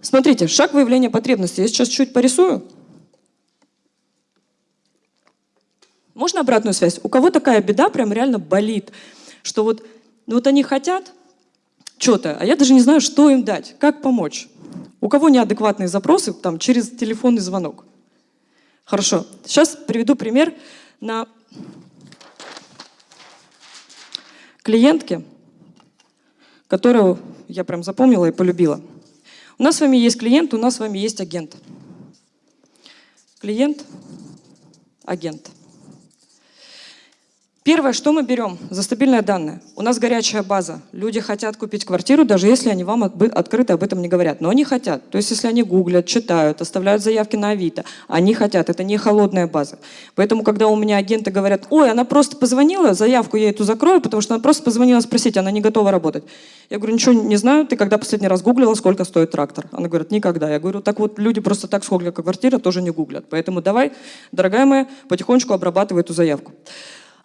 Смотрите, шаг выявления потребности. Я сейчас чуть порисую. Можно обратную связь? У кого такая беда прям реально болит, что вот, ну вот они хотят что-то, а я даже не знаю, что им дать, как помочь. У кого неадекватные запросы там, через телефонный звонок? Хорошо. Сейчас приведу пример на клиентке, которую я прям запомнила и полюбила. У нас с вами есть клиент, у нас с вами есть агент. Клиент, агент. Первое, что мы берем за стабильное данное. У нас горячая база. Люди хотят купить квартиру, даже если они вам открыто об этом не говорят. Но они хотят. То есть если они гуглят, читают, оставляют заявки на Авито, они хотят. Это не холодная база. Поэтому, когда у меня агенты говорят, ой, она просто позвонила, заявку я эту закрою, потому что она просто позвонила спросить, она не готова работать. Я говорю, ничего не знаю, ты когда последний раз гуглила, сколько стоит трактор? Она говорит, никогда. Я говорю, так вот, люди просто так сколько квартира тоже не гуглят. Поэтому давай, дорогая моя, потихонечку обрабатывай эту заявку.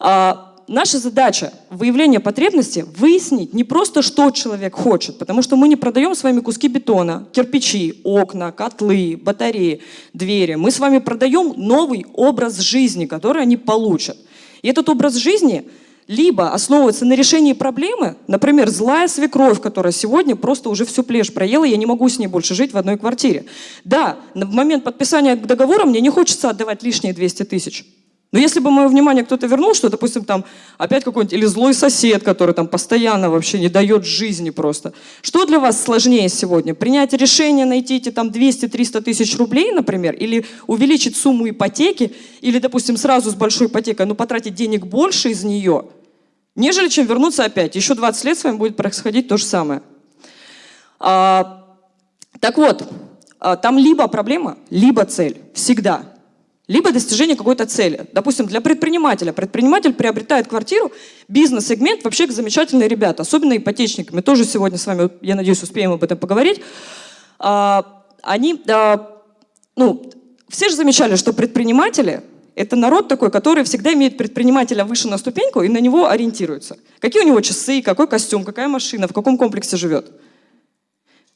А, наша задача выявления потребности выяснить не просто, что человек хочет, потому что мы не продаем с вами куски бетона, кирпичи, окна, котлы, батареи, двери. Мы с вами продаем новый образ жизни, который они получат. И этот образ жизни либо основывается на решении проблемы, например, злая свекровь, которая сегодня просто уже всю плешь проела, я не могу с ней больше жить в одной квартире. Да, в момент подписания договора мне не хочется отдавать лишние 200 тысяч. Но если бы мое внимание кто-то вернул, что, допустим, там опять какой-нибудь, или злой сосед, который там постоянно вообще не дает жизни просто. Что для вас сложнее сегодня? Принять решение, найти эти там 200-300 тысяч рублей, например, или увеличить сумму ипотеки, или, допустим, сразу с большой ипотекой, но потратить денег больше из нее, нежели чем вернуться опять. Еще 20 лет с вами будет происходить то же самое. А, так вот, а, там либо проблема, либо цель. Всегда либо достижение какой-то цели. Допустим, для предпринимателя. Предприниматель приобретает квартиру, бизнес-сегмент, вообще замечательные ребята, особенно ипотечники. Мы тоже сегодня с вами, я надеюсь, успеем об этом поговорить. А, они, ну, все же замечали, что предприниматели – это народ такой, который всегда имеет предпринимателя выше на ступеньку и на него ориентируется. Какие у него часы, какой костюм, какая машина, в каком комплексе живет.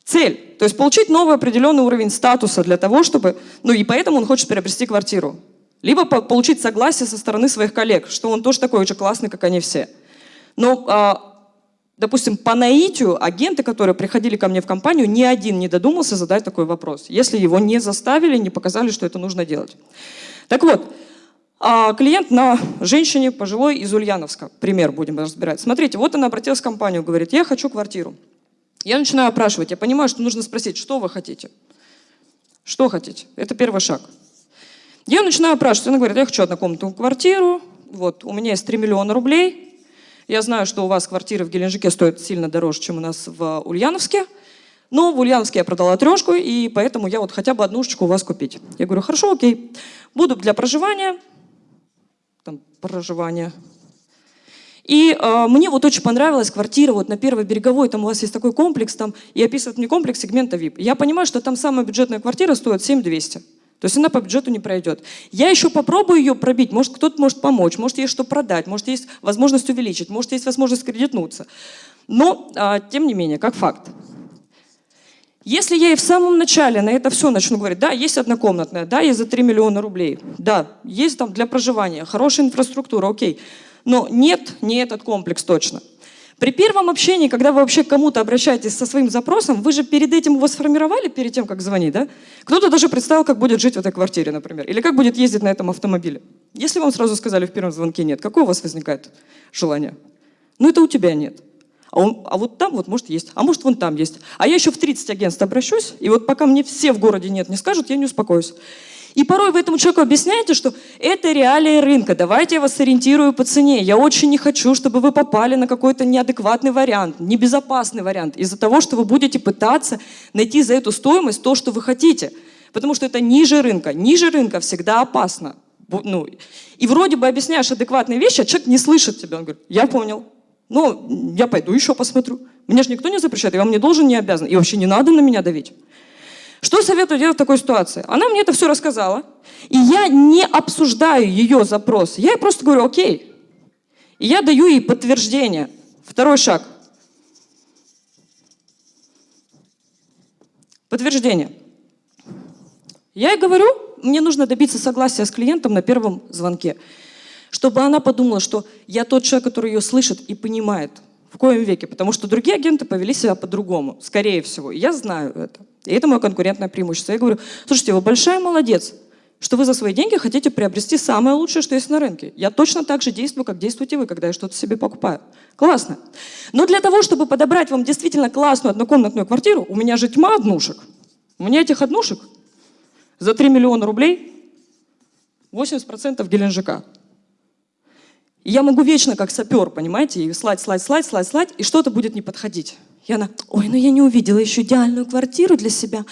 Цель. То есть получить новый определенный уровень статуса для того, чтобы... Ну и поэтому он хочет приобрести квартиру. Либо получить согласие со стороны своих коллег, что он тоже такой же классный, как они все. Но, а, допустим, по наитию агенты, которые приходили ко мне в компанию, ни один не додумался задать такой вопрос, если его не заставили, не показали, что это нужно делать. Так вот, а, клиент на женщине пожилой из Ульяновска, пример будем разбирать. Смотрите, вот она обратилась в компанию, говорит, я хочу квартиру. Я начинаю опрашивать, я понимаю, что нужно спросить, что вы хотите? Что хотите? Это первый шаг. Я начинаю опрашивать, она говорит, я хочу однокомнатную квартиру, вот, у меня есть 3 миллиона рублей, я знаю, что у вас квартиры в Геленджике стоят сильно дороже, чем у нас в Ульяновске, но в Ульяновске я продала трешку, и поэтому я вот хотя бы однушечку у вас купить. Я говорю, хорошо, окей, буду для проживания, там, проживания, и э, мне вот очень понравилась квартира вот на Первой Береговой, там у вас есть такой комплекс, там, и описывает мне комплекс сегмента VIP. Я понимаю, что там самая бюджетная квартира стоит 7200. То есть она по бюджету не пройдет. Я еще попробую ее пробить, может кто-то может помочь, может есть что продать, может есть возможность увеличить, может есть возможность кредитнуться. Но, а, тем не менее, как факт. Если я и в самом начале на это все начну говорить, да, есть однокомнатная, да, есть за 3 миллиона рублей, да, есть там для проживания, хорошая инфраструктура, окей, но нет, не этот комплекс точно. При первом общении, когда вы вообще к кому-то обращаетесь со своим запросом, вы же перед этим его сформировали, перед тем, как звонить, да? Кто-то даже представил, как будет жить в этой квартире, например, или как будет ездить на этом автомобиле. Если вам сразу сказали в первом звонке нет, какое у вас возникает желание? Ну, это у тебя нет. А, он, а вот там вот может есть, а может вон там есть. А я еще в 30 агентств обращусь, и вот пока мне все в городе нет не скажут, я не успокоюсь. И порой вы этому человеку объясняете, что это реалии рынка, давайте я вас ориентирую по цене. Я очень не хочу, чтобы вы попали на какой-то неадекватный вариант, небезопасный вариант, из-за того, что вы будете пытаться найти за эту стоимость то, что вы хотите. Потому что это ниже рынка. Ниже рынка всегда опасно. Ну, и вроде бы объясняешь адекватные вещи, а человек не слышит тебя. Он говорит, я понял. Ну, я пойду еще посмотрю. Мне же никто не запрещает, я вам не должен, не обязан. И вообще не надо на меня давить. Что советую делать в такой ситуации? Она мне это все рассказала, и я не обсуждаю ее запрос. Я ей просто говорю, окей. И я даю ей подтверждение. Второй шаг. Подтверждение. Я ей говорю, мне нужно добиться согласия с клиентом на первом звонке, чтобы она подумала, что я тот человек, который ее слышит и понимает, в коем веке, потому что другие агенты повели себя по-другому, скорее всего. Я знаю это. И это мое конкурентное преимущество. Я говорю, слушайте, вы большая молодец, что вы за свои деньги хотите приобрести самое лучшее, что есть на рынке. Я точно так же действую, как действуете вы, когда я что-то себе покупаю. Классно. Но для того, чтобы подобрать вам действительно классную однокомнатную квартиру, у меня же тьма однушек. У меня этих однушек за 3 миллиона рублей 80% Геленджика. Я могу вечно как сапер, понимаете, и слать, слать, слать, слать, слать, и что-то будет не подходить. И она, ой, ну я не увидела еще идеальную квартиру для себя.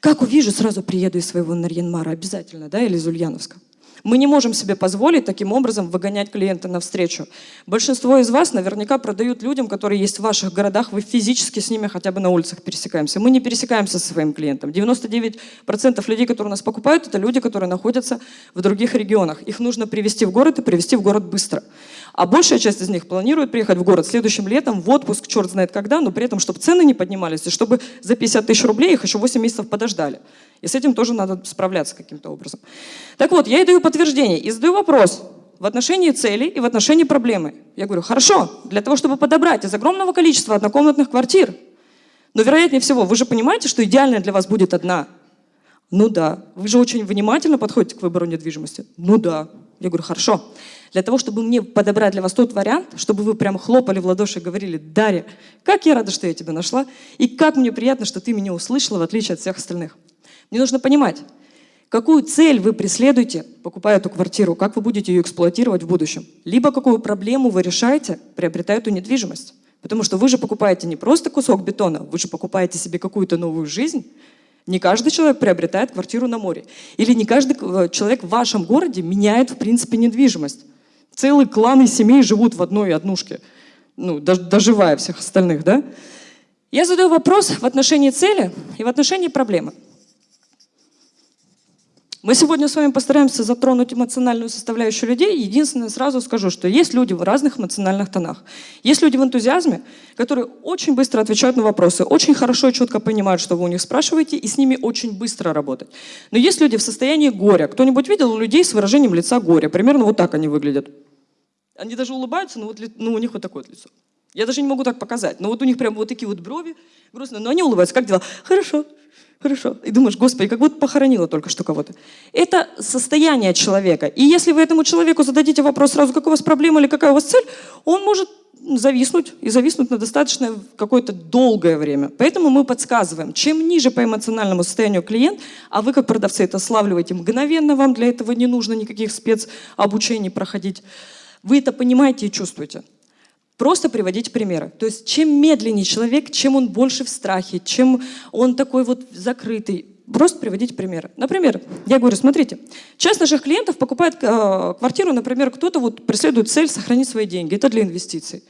Как увижу, сразу приеду из своего Нарьянмара обязательно, да, или из Ульяновска. Мы не можем себе позволить таким образом выгонять клиента навстречу. Большинство из вас наверняка продают людям, которые есть в ваших городах, вы физически с ними хотя бы на улицах пересекаемся. Мы не пересекаемся со своим клиентом. 99% людей, которые нас покупают, это люди, которые находятся в других регионах. Их нужно привести в город и привести в город быстро. А большая часть из них планирует приехать в город следующим летом в отпуск, черт знает когда, но при этом, чтобы цены не поднимались, и чтобы за 50 тысяч рублей их еще 8 месяцев подождали. И с этим тоже надо справляться каким-то образом. Так вот, я ей даю подтверждение и задаю вопрос в отношении цели и в отношении проблемы. Я говорю, хорошо, для того, чтобы подобрать из огромного количества однокомнатных квартир, но вероятнее всего, вы же понимаете, что идеальная для вас будет одна. Ну да. Вы же очень внимательно подходите к выбору недвижимости. Ну да. Я говорю, хорошо. Для того, чтобы мне подобрать для вас тот вариант, чтобы вы прямо хлопали в ладоши и говорили, Дарья, как я рада, что я тебя нашла, и как мне приятно, что ты меня услышала, в отличие от всех остальных. Мне нужно понимать, какую цель вы преследуете, покупая эту квартиру, как вы будете ее эксплуатировать в будущем. Либо какую проблему вы решаете, приобретая эту недвижимость. Потому что вы же покупаете не просто кусок бетона, вы же покупаете себе какую-то новую жизнь. Не каждый человек приобретает квартиру на море. Или не каждый э, человек в вашем городе меняет, в принципе, недвижимость. Целые кланы семей живут в одной однушке, ну, доживая всех остальных, да? Я задаю вопрос в отношении цели и в отношении проблемы. Мы сегодня с вами постараемся затронуть эмоциональную составляющую людей. Единственное, сразу скажу, что есть люди в разных эмоциональных тонах. Есть люди в энтузиазме, которые очень быстро отвечают на вопросы, очень хорошо и четко понимают, что вы у них спрашиваете, и с ними очень быстро работать. Но есть люди в состоянии горя. Кто-нибудь видел людей с выражением лица горя? Примерно вот так они выглядят. Они даже улыбаются, но вот, ну, у них вот такое вот лицо. Я даже не могу так показать. Но вот у них прям вот такие вот брови грустные, но они улыбаются. Как дела? Хорошо, Хорошо. И думаешь, Господи, как будто похоронила только что кого-то. Это состояние человека. И если вы этому человеку зададите вопрос сразу, какая у вас проблема или какая у вас цель, он может зависнуть и зависнуть на достаточно какое-то долгое время. Поэтому мы подсказываем, чем ниже по эмоциональному состоянию клиент, а вы как продавцы это славливаете мгновенно, вам для этого не нужно никаких спецобучений проходить, вы это понимаете и чувствуете. Просто приводить примеры. То есть чем медленнее человек, чем он больше в страхе, чем он такой вот закрытый, просто приводить примеры. Например, я говорю, смотрите, часть наших клиентов покупает э, квартиру, например, кто-то вот преследует цель сохранить свои деньги, это для инвестиций.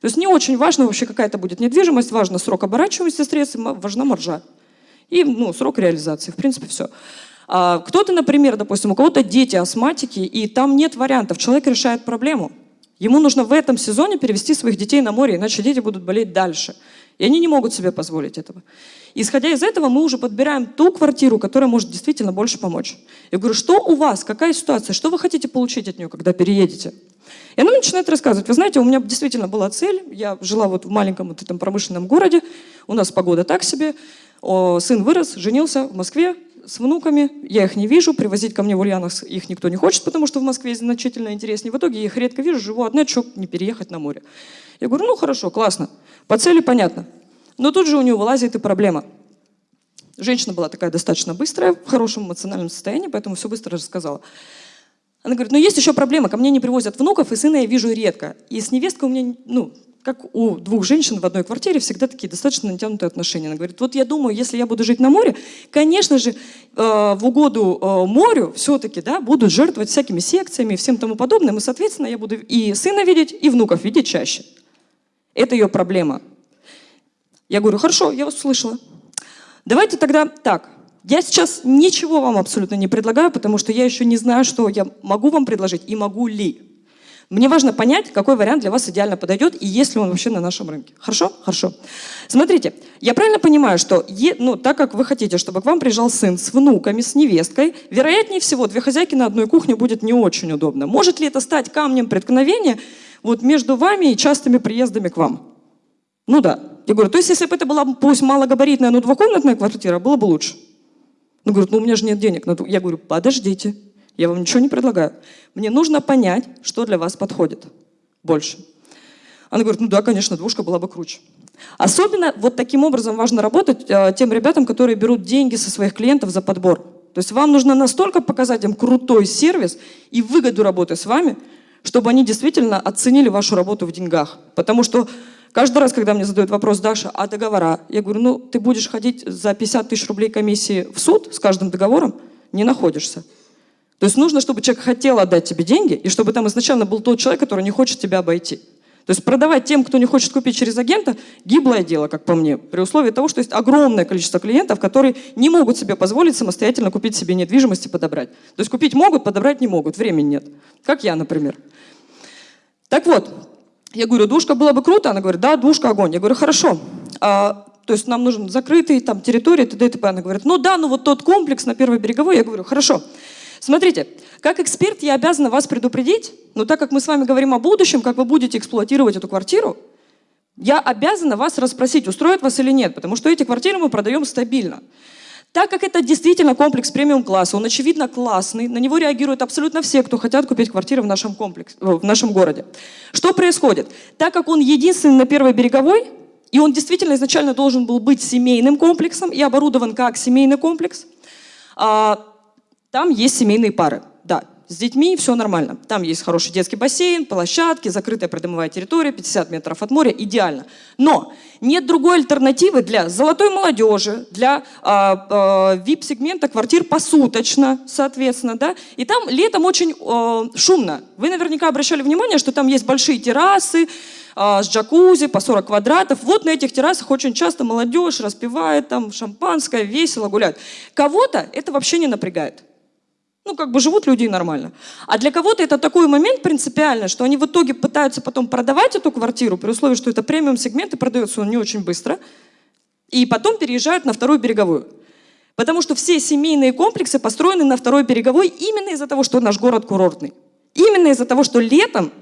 То есть не очень важно вообще какая-то будет недвижимость, важно срок оборачиваемости средств, важна маржа. И ну, срок реализации, в принципе, все. А кто-то, например, допустим, у кого-то дети астматики, и там нет вариантов, человек решает проблему – Ему нужно в этом сезоне перевести своих детей на море, иначе дети будут болеть дальше. И они не могут себе позволить этого. Исходя из этого, мы уже подбираем ту квартиру, которая может действительно больше помочь. Я говорю, что у вас, какая ситуация, что вы хотите получить от нее, когда переедете? И она начинает рассказывать. Вы знаете, у меня действительно была цель. Я жила вот в маленьком вот этом промышленном городе. У нас погода так себе. Сын вырос, женился в Москве с внуками, я их не вижу, привозить ко мне в Ульяновск их никто не хочет, потому что в Москве значительно интереснее. В итоге я их редко вижу, живу одна, что не переехать на море. Я говорю, ну хорошо, классно, по цели понятно. Но тут же у нее вылазит и проблема. Женщина была такая достаточно быстрая, в хорошем эмоциональном состоянии, поэтому все быстро рассказала. Она говорит, ну есть еще проблема, ко мне не привозят внуков, и сына я вижу редко. И с невесткой у меня, ну, как у двух женщин в одной квартире, всегда такие достаточно натянутые отношения. Она говорит, вот я думаю, если я буду жить на море, конечно же, э, в угоду э, морю все-таки да, будут жертвовать всякими секциями и всем тому подобным, и, соответственно, я буду и сына видеть, и внуков видеть чаще. Это ее проблема. Я говорю, хорошо, я вас услышала. Давайте тогда так. Я сейчас ничего вам абсолютно не предлагаю, потому что я еще не знаю, что я могу вам предложить и могу ли. Мне важно понять, какой вариант для вас идеально подойдет и есть ли он вообще на нашем рынке. Хорошо? Хорошо. Смотрите, я правильно понимаю, что е, ну, так как вы хотите, чтобы к вам приезжал сын с внуками, с невесткой, вероятнее всего, две хозяйки на одной кухне будет не очень удобно. Может ли это стать камнем преткновения вот между вами и частыми приездами к вам? Ну да. Я говорю, то есть если бы это была пусть малогабаритная, но двухкомнатная квартира, было бы лучше. Ну, говорит, ну у меня же нет денег. Я говорю, подождите, я вам ничего не предлагаю. Мне нужно понять, что для вас подходит больше. Она говорит, ну да, конечно, двушка была бы круче. Особенно вот таким образом важно работать э, тем ребятам, которые берут деньги со своих клиентов за подбор. То есть вам нужно настолько показать им крутой сервис и выгоду работы с вами, чтобы они действительно оценили вашу работу в деньгах. Потому что каждый раз, когда мне задают вопрос, Даша, а договора? Я говорю, ну ты будешь ходить за 50 тысяч рублей комиссии в суд с каждым договором? Не находишься. То есть нужно, чтобы человек хотел отдать тебе деньги, и чтобы там изначально был тот человек, который не хочет тебя обойти. То есть продавать тем, кто не хочет купить через агента, гиблое дело, как по мне, при условии того, что есть огромное количество клиентов, которые не могут себе позволить самостоятельно купить себе недвижимость и подобрать. То есть купить могут, подобрать не могут, времени нет. Как я, например. Так вот, я говорю, душка было бы круто? Она говорит, да, душка, огонь. Я говорю, хорошо. А, то есть нам нужен закрытый там территория, т.д. и т.п. Она говорит, ну да, ну вот тот комплекс на Первой береговой. Я говорю, хорошо. Смотрите, как эксперт я обязана вас предупредить, но так как мы с вами говорим о будущем, как вы будете эксплуатировать эту квартиру, я обязана вас расспросить, устроит вас или нет, потому что эти квартиры мы продаем стабильно. Так как это действительно комплекс премиум-класса, он очевидно классный, на него реагируют абсолютно все, кто хотят купить квартиры в нашем, комплексе, в нашем городе. Что происходит? Так как он единственный на Первой береговой, и он действительно изначально должен был быть семейным комплексом и оборудован как семейный комплекс, а, там есть семейные пары. Да, с детьми все нормально. Там есть хороший детский бассейн, площадки, закрытая придомовая территория, 50 метров от моря, идеально. Но нет другой альтернативы для золотой молодежи, для э, э, VIP-сегмента квартир посуточно, соответственно. Да? И там летом очень э, шумно. Вы наверняка обращали внимание, что там есть большие террасы, с джакузи по 40 квадратов. Вот на этих террасах очень часто молодежь распивает там шампанское, весело гуляет. Кого-то это вообще не напрягает. Ну, как бы живут люди нормально. А для кого-то это такой момент принципиальный, что они в итоге пытаются потом продавать эту квартиру, при условии, что это премиум-сегмент, и продается он не очень быстро, и потом переезжают на вторую береговую. Потому что все семейные комплексы построены на второй береговой именно из-за того, что наш город курортный. Именно из-за того, что летом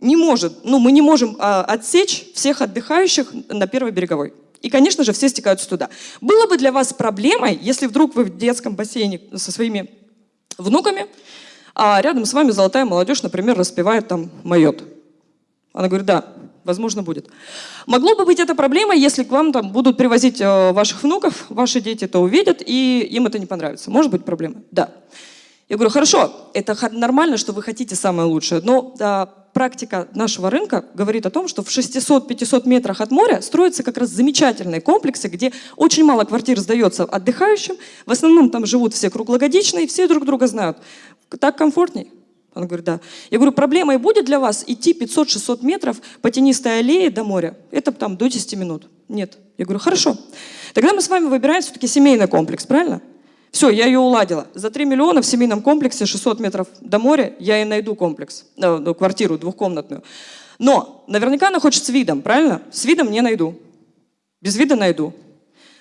не может, ну, мы не можем а, отсечь всех отдыхающих на первой береговой. И, конечно же, все стекаются туда. Было бы для вас проблемой, если вдруг вы в детском бассейне со своими внуками, а рядом с вами золотая молодежь, например, распевает там «Майот». Она говорит, да, возможно, будет. Могло бы быть это проблемой, если к вам там будут привозить э, ваших внуков, ваши дети это увидят, и им это не понравится. Может быть проблема? Да. Я говорю, хорошо, это нормально, что вы хотите самое лучшее, но да, практика нашего рынка говорит о том, что в 600-500 метрах от моря строятся как раз замечательные комплексы, где очень мало квартир сдается отдыхающим, в основном там живут все круглогодичные, все друг друга знают. Так комфортней? Он говорит, да. Я говорю, проблемой будет для вас идти 500-600 метров по тенистой аллее до моря? Это там до 10 минут. Нет. Я говорю, хорошо. Тогда мы с вами выбираем все-таки семейный комплекс, правильно? Все, я ее уладила. За 3 миллиона в семейном комплексе 600 метров до моря я и найду комплекс, э, квартиру двухкомнатную. Но наверняка она хочет с видом, правильно? С видом не найду. Без вида найду.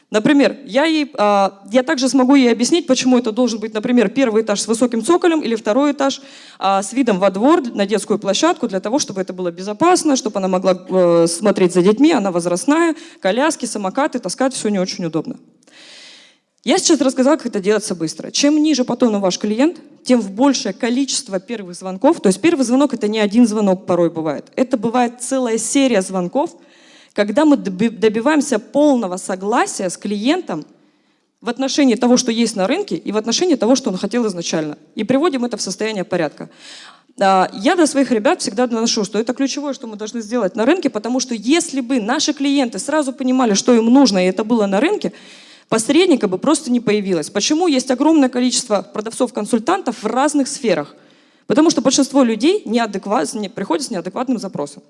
Например, я, ей, э, я также смогу ей объяснить, почему это должен быть, например, первый этаж с высоким цоколем или второй этаж э, с видом во двор на детскую площадку, для того, чтобы это было безопасно, чтобы она могла э, смотреть за детьми, она возрастная, коляски, самокаты, таскать все не очень удобно. Я сейчас рассказала, как это делается быстро. Чем ниже по тону ваш клиент, тем в большее количество первых звонков. То есть первый звонок – это не один звонок порой бывает. Это бывает целая серия звонков, когда мы добиваемся полного согласия с клиентом в отношении того, что есть на рынке, и в отношении того, что он хотел изначально. И приводим это в состояние порядка. А, я до своих ребят всегда доношу, что это ключевое, что мы должны сделать на рынке, потому что если бы наши клиенты сразу понимали, что им нужно, и это было на рынке, посредника бы просто не появилось. Почему есть огромное количество продавцов-консультантов в разных сферах? Потому что большинство людей неадекват, не, приходят с неадекватным запросом.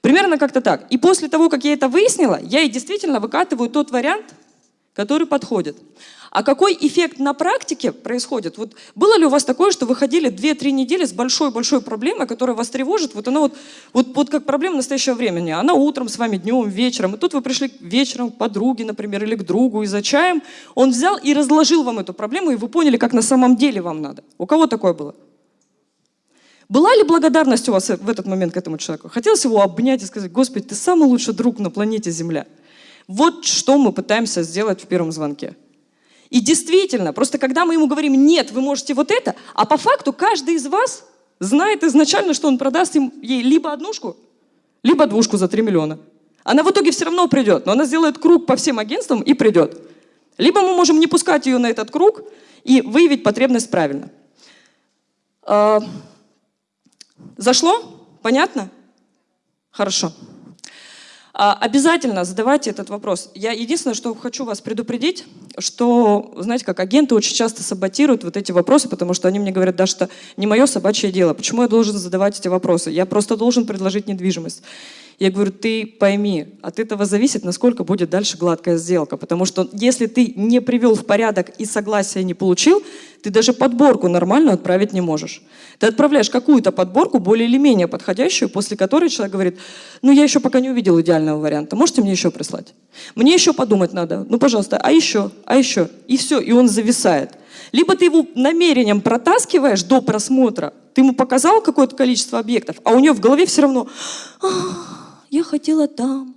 Примерно как-то так. И после того, как я это выяснила, я и действительно выкатываю тот вариант, который подходит. А какой эффект на практике происходит? Вот было ли у вас такое, что вы ходили 2-3 недели с большой-большой проблемой, которая вас тревожит? Вот она вот, вот, вот как проблема настоящего времени. Она утром с вами, днем, вечером. И тут вы пришли вечером к подруге, например, или к другу и за чаем. Он взял и разложил вам эту проблему, и вы поняли, как на самом деле вам надо. У кого такое было? Была ли благодарность у вас в этот момент к этому человеку? Хотелось его обнять и сказать, Господи, ты самый лучший друг на планете Земля. Вот что мы пытаемся сделать в первом звонке. И действительно, просто когда мы ему говорим, нет, вы можете вот это, а по факту каждый из вас знает изначально, что он продаст им, ей либо однушку, либо двушку за 3 миллиона. Она в итоге все равно придет, но она сделает круг по всем агентствам и придет. Либо мы можем не пускать ее на этот круг и выявить потребность правильно. А, зашло? Понятно? Хорошо. А, обязательно задавайте этот вопрос. Я единственное, что хочу вас предупредить, что, знаете, как агенты очень часто саботируют вот эти вопросы, потому что они мне говорят, да, что не мое собачье дело. Почему я должен задавать эти вопросы? Я просто должен предложить недвижимость. Я говорю, ты пойми, от этого зависит, насколько будет дальше гладкая сделка. Потому что если ты не привел в порядок и согласия не получил, ты даже подборку нормальную отправить не можешь. Ты отправляешь какую-то подборку, более или менее подходящую, после которой человек говорит, ну я еще пока не увидел идеального варианта, можете мне еще прислать? Мне еще подумать надо, ну пожалуйста, а еще, а еще. И все, и он зависает. Либо ты его намерением протаскиваешь до просмотра, ты ему показал какое-то количество объектов, а у него в голове все равно я хотела там,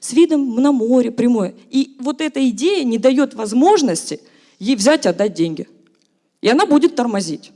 с видом на море прямое. И вот эта идея не дает возможности ей взять и отдать деньги. И она будет тормозить.